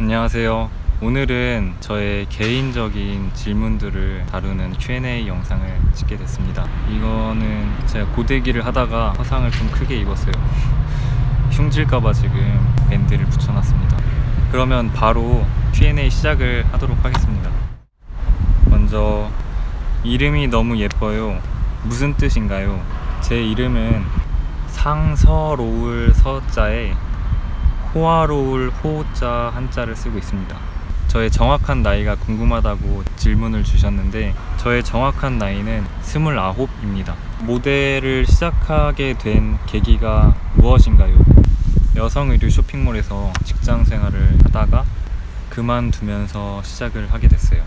안녕하세요. 오늘은 저의 개인적인 질문들을 다루는 Q&A 영상을 찍게 됐습니다. 이거는 제가 고데기를 하다가 화상을 좀 크게 입었어요. 흉질까봐 지금 밴드를 붙여놨습니다. 그러면 바로 Q&A 시작을 하도록 하겠습니다. 먼저 이름이 너무 예뻐요. 무슨 뜻인가요? 제 이름은 상서로울 서자에 호화로울 호자 한자를 쓰고 있습니다. 저의 정확한 나이가 궁금하다고 질문을 주셨는데 저의 정확한 나이는 29입니다. 모델을 시작하게 된 계기가 무엇인가요? 여성 의류 쇼핑몰에서 직장 생활을 하다가 그만두면서 시작을 하게 됐어요.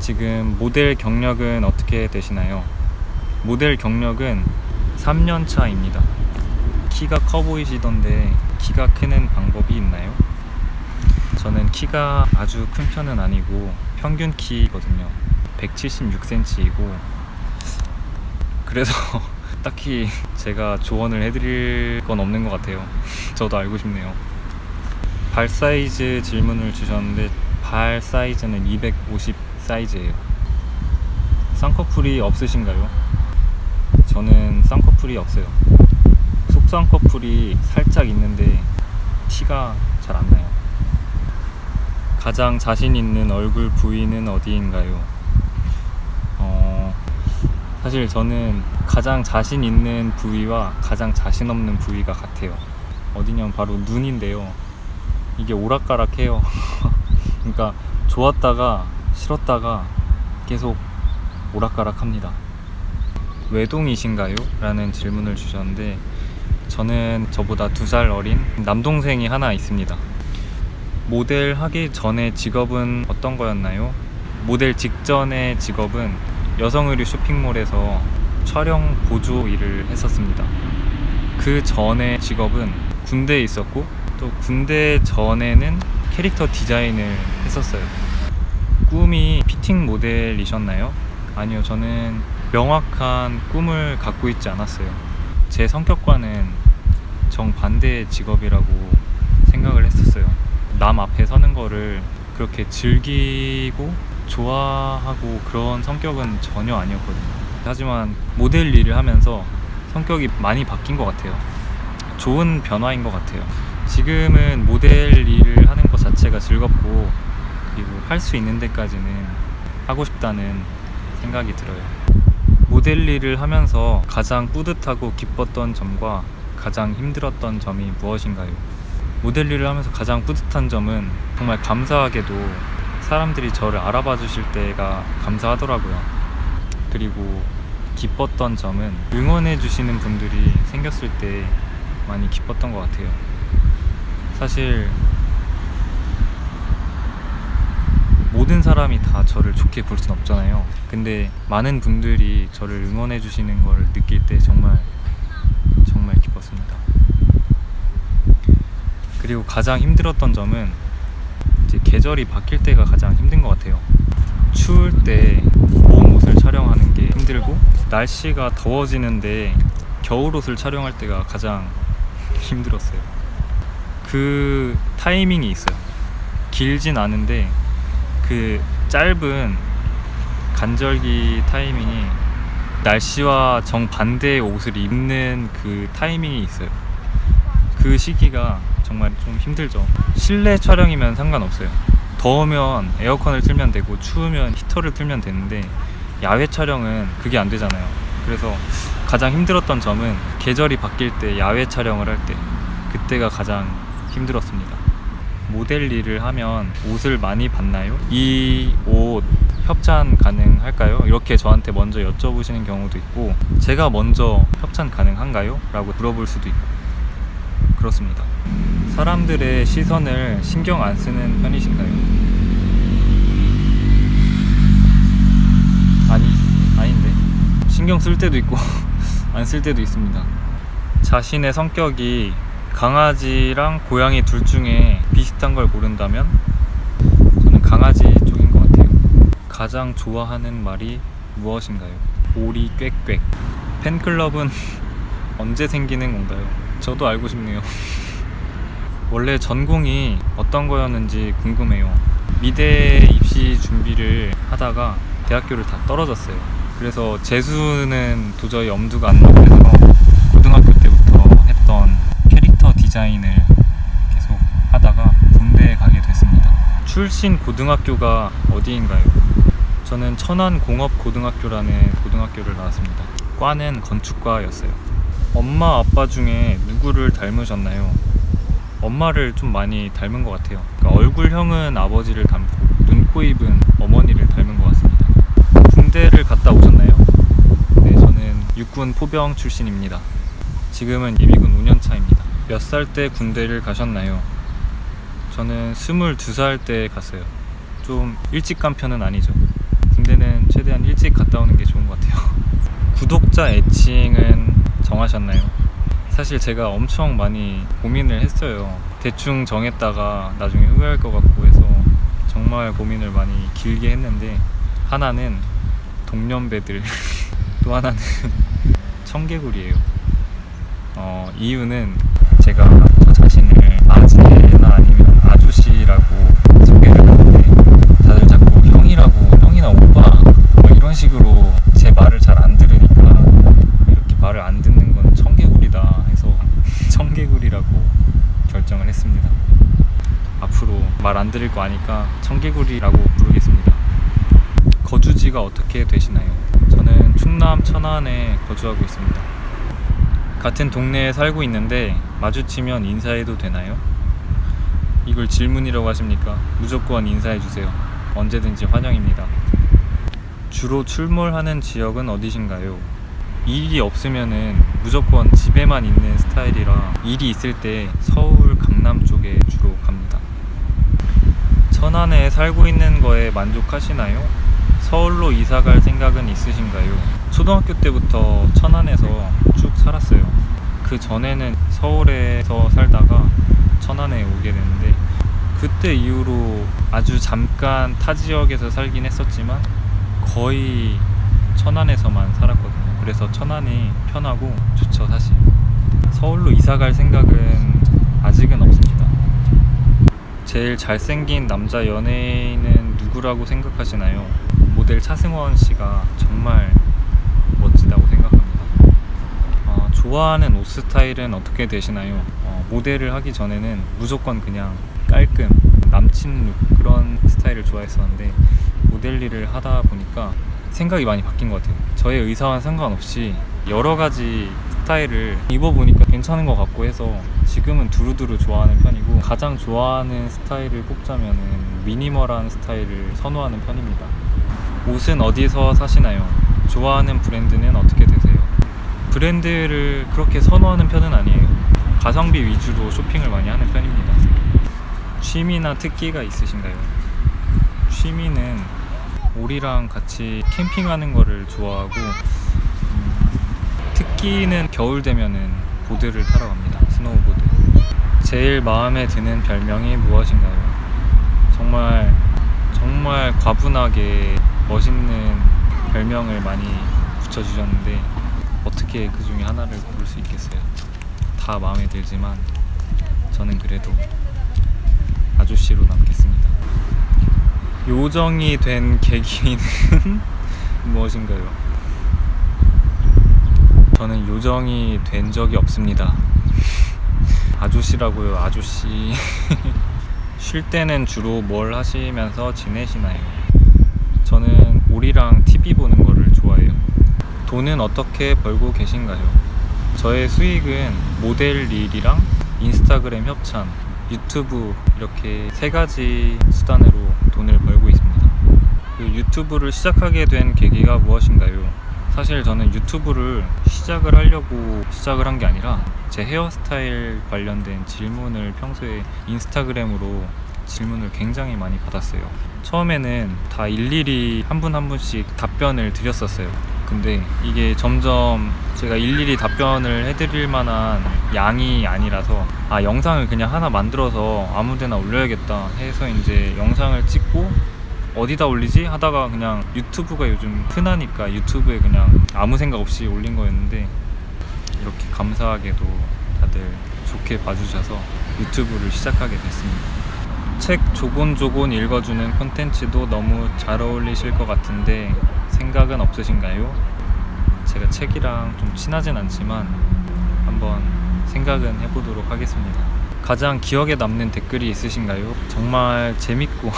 지금 모델 경력은 어떻게 되시나요? 모델 경력은 3년 차입니다. 키가 커 보이시던데 키가 크는 방법이 있나요? 저는 키가 아주 큰 편은 아니고 평균 키거든요. 176cm이고 그래서 딱히 제가 조언을 해드릴 건 없는 것 같아요. 저도 알고 싶네요. 발 사이즈 질문을 주셨는데 발 사이즈는 250 사이즈예요. 쌍꺼풀이 없으신가요? 저는 쌍꺼풀이 없어요. 속쌍꺼풀이 살짝 있는데 티가 잘 안 나요. 가장 자신 있는 얼굴 부위는 어디인가요? 어, 사실 저는 가장 자신 있는 부위와 가장 자신 없는 부위가 같아요. 어디냐면 바로 눈인데요. 이게 오락가락해요. 그러니까 좋았다가 싫었다가 계속 오락가락합니다. 외동이신가요? 라는 질문을 주셨는데 저는 저보다 두 살 어린 남동생이 하나 있습니다. 모델 하기 전에 직업은 어떤 거였나요? 모델 직전의 직업은 여성의류 쇼핑몰에서 촬영 보조 일을 했었습니다. 그 전에 직업은 군대에 있었고 또 군대 전에는 캐릭터 디자인을 했었어요. 꿈이 피팅 모델이셨나요? 아니요, 저는 명확한 꿈을 갖고 있지 않았어요. 제 성격과는 정반대의 직업이라고 생각을 했었어요. 남 앞에 서는 거를 그렇게 즐기고 좋아하고 그런 성격은 전혀 아니었거든요. 하지만 모델 일을 하면서 성격이 많이 바뀐 것 같아요. 좋은 변화인 것 같아요. 지금은 모델 일을 하는 것 자체가 즐겁고 그리고 할 수 있는 데까지는 하고 싶다는 생각이 들어요. 모델 일을 하면서 가장 뿌듯하고 기뻤던 점과 가장 힘들었던 점이 무엇인가요? 모델 일을 하면서 가장 뿌듯한 점은 정말 감사하게도 사람들이 저를 알아봐 주실 때가 감사하더라고요. 그리고 기뻤던 점은 응원해 주시는 분들이 생겼을 때 많이 기뻤던 것 같아요. 사실 모든 사람이 다 저를 좋게 볼 순 없잖아요. 근데 많은 분들이 저를 응원해 주시는 걸 느낄 때 정말 기뻤습니다. 그리고 가장 힘들었던 점은 이제 계절이 바뀔 때가 가장 힘든 것 같아요. 추울 때봄 옷을 촬영하는 게 힘들고 날씨가 더워지는데 겨울 옷을 촬영할 때가 가장 힘들었어요. 그 타이밍이 있어요. 길진 않은데 그 짧은 간절기 타이밍이 날씨와 정반대의 옷을 입는 그 타이밍이 있어요. 그 시기가 정말 좀 힘들죠. 실내 촬영이면 상관없어요. 더우면 에어컨을 틀면 되고 추우면 히터를 틀면 되는데 야외 촬영은 그게 안 되잖아요. 그래서 가장 힘들었던 점은 계절이 바뀔 때 야외 촬영을 할 때 그때가 가장 힘들었습니다. 모델 일을 하면 옷을 많이 받나요? 이 옷 협찬 가능할까요? 이렇게 저한테 먼저 여쭤보시는 경우도 있고 제가 먼저 협찬 가능한가요? 라고 물어볼 수도 있고 그렇습니다. 사람들의 시선을 신경 안 쓰는 편이신가요? 아니, 아닌데. 신경 쓸 때도 있고 안 쓸 때도 있습니다. 자신의 성격이 강아지랑 고양이 둘 중에 비슷한 걸 고른다면 저는 강아지. 가장 좋아하는 말이 무엇인가요? 오리 꽥꽥. 팬클럽은 언제 생기는 건가요? 저도 알고 싶네요. 원래 전공이 어떤 거였는지 궁금해요. 미대 입시 준비를 하다가 대학교를 다 떨어졌어요. 그래서 재수는 도저히 엄두가 안 나고 해서 고등학교 때부터 했던 캐릭터 디자인을 계속 하다가 군대에 가게 됐습니다. 출신 고등학교가 어디인가요? 저는 천안 공업고등학교라는 고등학교를 나왔습니다. 과는 건축과였어요. 엄마 아빠 중에 누구를 닮으셨나요? 엄마를 좀 많이 닮은 것 같아요. 그러니까 얼굴형은 아버지를 닮고 눈, 코, 입은 어머니를 닮은 것 같습니다. 군대를 갔다 오셨나요? 네, 저는 육군 포병 출신입니다. 지금은 예비군 5년 차입니다. 몇 살 때 군대를 가셨나요? 저는 22살 때 갔어요. 좀 일찍 간 편은 아니죠. 최대한 일찍 갔다 오는 게 좋은 것 같아요. 구독자 애칭은 정하셨나요? 사실 제가 엄청 많이 고민을 했어요. 대충 정했다가 나중에 후회할 것 같고 해서 정말 고민을 많이 길게 했는데 하나는 동년배들 또 하나는 청개구리예요. 어, 이유는 제가 저 자신을 아재나 아니면 아저씨라고 소개를 하는데 다들 자꾸 형이라고 형이나 이런 식으로 제 말을 잘 안 들으니까 이렇게 말을 안 듣는 건 청개구리다 해서 청개구리라고 결정을 했습니다. 앞으로 말 안 들을 거 아니까 청개구리라고 부르겠습니다. 거주지가 어떻게 되시나요? 저는 충남 천안에 거주하고 있습니다. 같은 동네에 살고 있는데 마주치면 인사해도 되나요? 이걸 질문이라고 하십니까? 무조건 인사해 주세요. 언제든지 환영입니다. 주로 출몰하는 지역은 어디신가요? 일이 없으면은 무조건 집에만 있는 스타일이라 일이 있을 때 서울 강남 쪽에 주로 갑니다. 천안에 살고 있는 거에 만족하시나요? 서울로 이사 갈 생각은 있으신가요? 초등학교 때부터 천안에서 쭉 살았어요. 그 전에는 서울에서 살다가 천안에 오게 됐는데 그때 이후로 아주 잠깐 타 지역에서 살긴 했었지만 거의 천안에서만 살았거든요. 그래서 천안이 편하고 좋죠, 사실. 서울로 이사 갈 생각은 아직은 없습니다. 제일 잘생긴 남자 연예인은 누구라고 생각하시나요? 모델 차승원 씨가 정말 멋지다고 생각합니다. 어, 좋아하는 옷 스타일은 어떻게 되시나요? 어, 모델을 하기 전에는 무조건 그냥 깔끔 남친 룩 그런 스타일을 좋아했었는데 모델 일을 하다 보니까 생각이 많이 바뀐 것 같아요. 저의 의사와 상관없이 여러 가지 스타일을 입어보니까 괜찮은 것 같고 해서 지금은 두루두루 좋아하는 편이고 가장 좋아하는 스타일을 꼽자면은 미니멀한 스타일을 선호하는 편입니다. 옷은 어디서 사시나요? 좋아하는 브랜드는 어떻게 되세요? 브랜드를 그렇게 선호하는 편은 아니에요. 가성비 위주로 쇼핑을 많이 하는 편입니다. 취미나 특기가 있으신가요? 취미는 우리랑 같이 캠핑하는 거를 좋아하고 음, 특기는 겨울 되면은 보드를 타러 갑니다. 스노우보드. 제일 마음에 드는 별명이 무엇인가요? 정말 정말 과분하게 멋있는 별명을 많이 붙여주셨는데 어떻게 그 중에 하나를 고를 수 있겠어요? 다 마음에 들지만 저는 그래도 아저씨로 남겠습니다. 요정이 된 계기는 무엇인가요? 저는 요정이 된 적이 없습니다. 아저씨라고요, 아저씨. 쉴 때는 주로 뭘 하시면서 지내시나요? 저는 우리랑 TV 보는 거를 좋아해요. 돈은 어떻게 벌고 계신가요? 저의 수익은 모델 일이랑 인스타그램 협찬, 유튜브 이렇게 세 가지 수단으로 돈을 벌고 있습니다. 그 유튜브를 시작하게 된 계기가 무엇인가요? 사실 저는 유튜브를 시작을 하려고 시작을 한 게 아니라 제 헤어스타일 관련된 질문을 평소에 인스타그램으로 질문을 굉장히 많이 받았어요. 처음에는 다 일일이 한 분한 분씩 답변을 드렸었어요. 근데 이게 점점 제가 일일이 답변을 해드릴 만한 양이 아니라서 아 영상을 그냥 하나 만들어서 아무데나 올려야겠다 해서 이제 영상을 찍고 어디다 올리지 하다가 그냥 유튜브가 요즘 흔하니까 유튜브에 그냥 아무 생각 없이 올린 거였는데 이렇게 감사하게도 다들 좋게 봐주셔서 유튜브를 시작하게 됐습니다. 책 조곤조곤 읽어주는 콘텐츠도 너무 잘 어울리실 것 같은데 생각은 없으신가요? 제가 책이랑 좀 친하진 않지만 한번 생각은 해보도록 하겠습니다. 가장 기억에 남는 댓글이 있으신가요? 정말 재밌고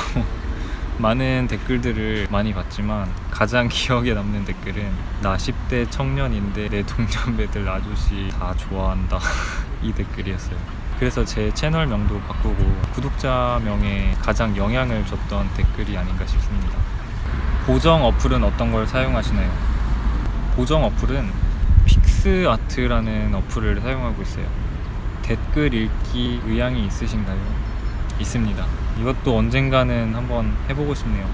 많은 댓글들을 많이 봤지만 가장 기억에 남는 댓글은 나 10대 청년인데 내 동년배들 아저씨 다 좋아한다 이 댓글이었어요. 그래서 제 채널명도 바꾸고 구독자명에 가장 영향을 줬던 댓글이 아닌가 싶습니다. 보정 어플은 어떤 걸 사용하시나요? 보정 어플은 픽스아트라는 어플을 사용하고 있어요. 댓글 읽기 의향이 있으신가요? 있습니다. 이것도 언젠가는 한번 해보고 싶네요.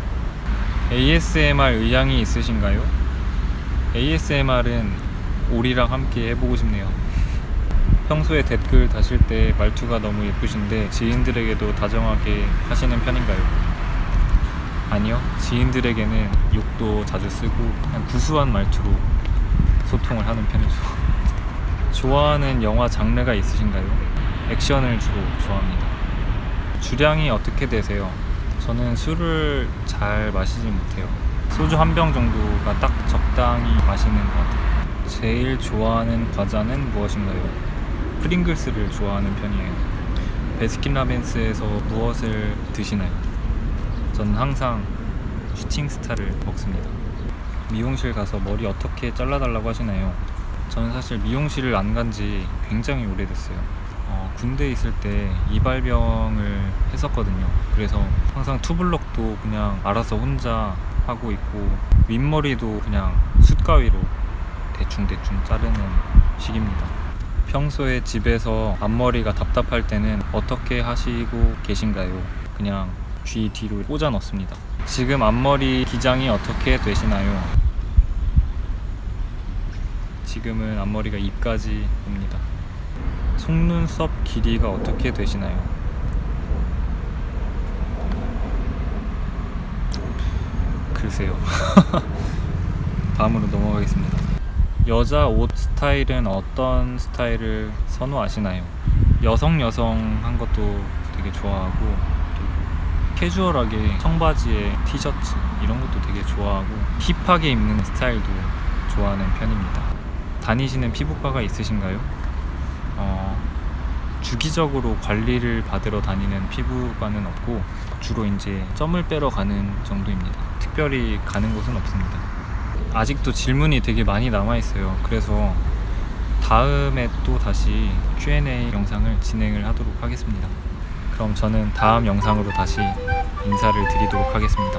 ASMR 의향이 있으신가요? ASMR은 오리랑 함께 해보고 싶네요. 평소에 댓글 다실 때 말투가 너무 예쁘신데 지인들에게도 다정하게 하시는 편인가요? 아니요. 지인들에게는 욕도 자주 쓰고 그냥 구수한 말투로 소통을 하는 편이죠. 좋아하는 영화 장르가 있으신가요? 액션을 주로 좋아합니다. 주량이 어떻게 되세요? 저는 술을 잘 마시지 못해요. 소주 한 병 정도가 딱 적당히 마시는 것 같아요. 제일 좋아하는 과자는 무엇인가요? 프링글스를 좋아하는 편이에요. 베스킨라빈스에서 무엇을 드시나요? 저는 항상 슈팅스타를 먹습니다. 미용실 가서 머리 어떻게 잘라달라고 하시나요? 저는 사실 미용실을 안 간 지 굉장히 오래됐어요. 어, 군대에 있을 때 이발병을 했었거든요. 그래서 항상 투블럭도 그냥 알아서 혼자 하고 있고 윗머리도 그냥 숯가위로 대충대충 자르는 식입니다. 평소에 집에서 앞머리가 답답할 때는 어떻게 하시고 계신가요? 그냥 귀 뒤로 꽂아 넣습니다. 지금 앞머리 기장이 어떻게 되시나요? 지금은 앞머리가 입까지 옵니다. 속눈썹 길이가 어떻게 되시나요? 글쎄요. 다음으로 넘어가겠습니다. 여자 옷 스타일은 어떤 스타일을 선호하시나요? 여성 여성한 것도 되게 좋아하고 캐주얼하게 청바지에 티셔츠 이런 것도 되게 좋아하고 힙하게 입는 스타일도 좋아하는 편입니다. 다니시는 피부과가 있으신가요? 어, 주기적으로 관리를 받으러 다니는 피부과는 없고 주로 이제 점을 빼러 가는 정도입니다. 특별히 가는 곳은 없습니다. 아직도 질문이 되게 많이 남아 있어요. 그래서 다음에 또 다시 Q&A 영상을 진행을 하도록 하겠습니다. 그럼 저는 다음 영상으로 다시 인사를 드리도록 하겠습니다.